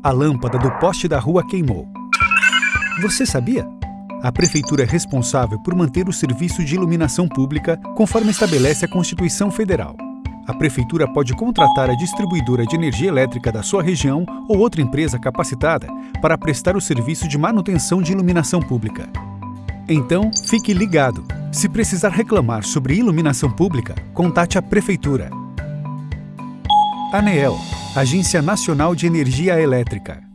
A lâmpada do poste da rua queimou. Você sabia? A Prefeitura é responsável por manter o serviço de iluminação pública conforme estabelece a Constituição Federal. A Prefeitura pode contratar a distribuidora de energia elétrica da sua região ou outra empresa capacitada para prestar o serviço de manutenção de iluminação pública. Então, fique ligado! Se precisar reclamar sobre iluminação pública, contate a Prefeitura. ANEEL Agência Nacional de Energia Elétrica